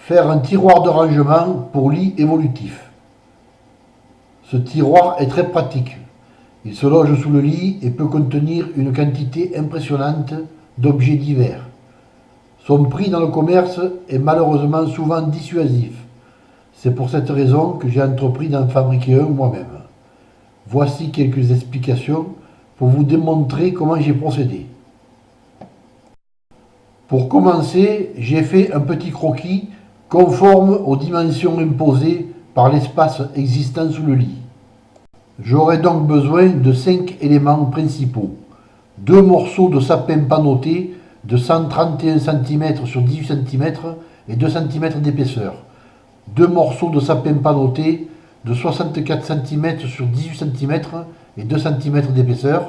Faire un tiroir de rangement pour lit évolutif. Ce tiroir est très pratique. Il se loge sous le lit et peut contenir une quantité impressionnante d'objets divers. Son prix dans le commerce est malheureusement souvent dissuasif. C'est pour cette raison que j'ai entrepris d'en fabriquer un moi-même. Voici quelques explications pour vous démontrer comment j'ai procédé. Pour commencer, j'ai fait un petit croquis conforme aux dimensions imposées par l'espace existant sous le lit. J'aurai donc besoin de 5 éléments principaux. Deux morceaux de sapin panoté de 131 cm sur 18 cm et 2 cm d'épaisseur. Deux morceaux de sapin panoté de 64 cm sur 18 cm et 2 cm d'épaisseur.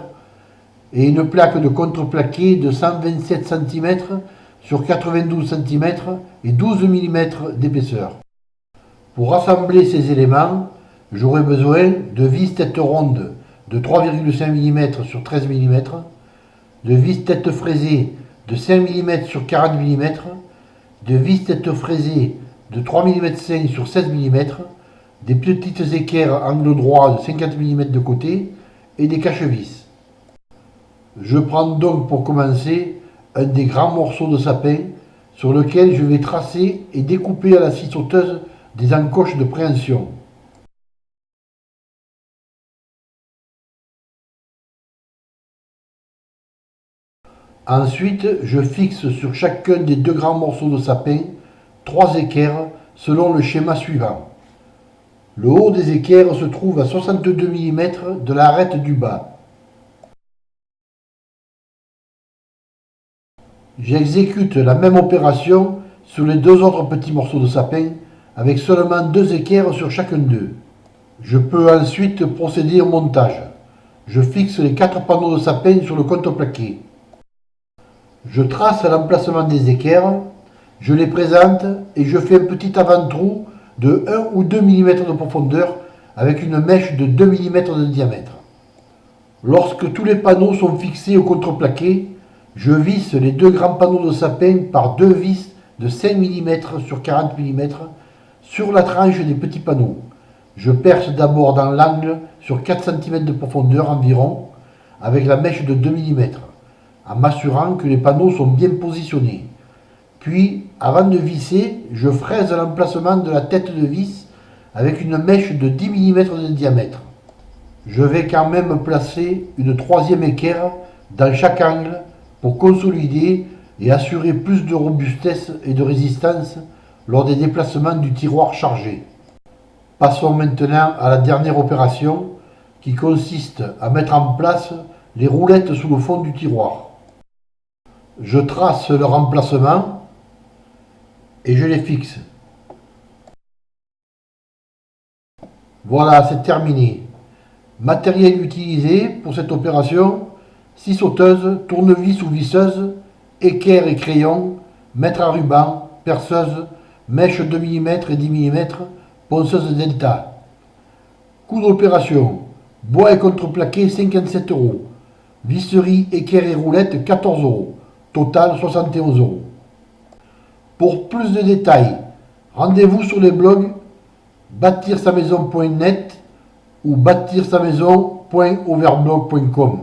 Et une plaque de contreplaqué de 127 cm sur 92 cm et 12 mm d'épaisseur. Pour assembler ces éléments, j'aurai besoin de vis tête ronde de 3,5 mm sur 13 mm, de vis tête fraisée de 5 mm sur 40 mm, de vis tête fraisée de 3 mm 5 sur 16 mm, des petites équerres angle droit de 50 mm de côté et des cache-vis. Je prends donc pour commencer un des grands morceaux de sapin sur lequel je vais tracer et découper à la scie sauteuse des encoches de préhension. Ensuite, je fixe sur chacun des deux grands morceaux de sapin trois équerres selon le schéma suivant. Le haut des équerres se trouve à 62 mm de l'arête du bas. J'exécute la même opération sur les deux autres petits morceaux de sapin avec seulement deux équerres sur chacun d'eux. Je peux ensuite procéder au montage. Je fixe les quatre panneaux de sapin sur le contreplaqué. Je trace l'emplacement des équerres, je les présente et je fais un petit avant-trou de 1 ou 2 mm de profondeur avec une mèche de 2 mm de diamètre. Lorsque tous les panneaux sont fixés au contreplaqué, je visse les deux grands panneaux de sapin par deux vis de 5 mm sur 40 mm sur la tranche des petits panneaux. Je perce d'abord dans l'angle sur 4 cm de profondeur environ avec la mèche de 2 mm en m'assurant que les panneaux sont bien positionnés. Puis, avant de visser, je fraise l'emplacement de la tête de vis avec une mèche de 10 mm de diamètre. Je vais quand même placer une troisième équerre dans chaque angle pour consolider et assurer plus de robustesse et de résistance lors des déplacements du tiroir chargé. Passons maintenant à la dernière opération qui consiste à mettre en place les roulettes sous le fond du tiroir. Je trace leur emplacement et je les fixe. Voilà, c'est terminé. Matériel utilisé pour cette opération, scie sauteuse, tournevis ou visseuse, équerre et crayon, mètre à ruban, perceuse, mèche 2 mm et 10 mm, ponceuse delta. Coût d'opération, bois et contreplaqué 57 euros, visserie, équerre et roulette 14 euros, total 71 euros. Pour plus de détails, rendez-vous sur les blogs bâtir sa maison.net ou bâtir sa maison.overblog.com.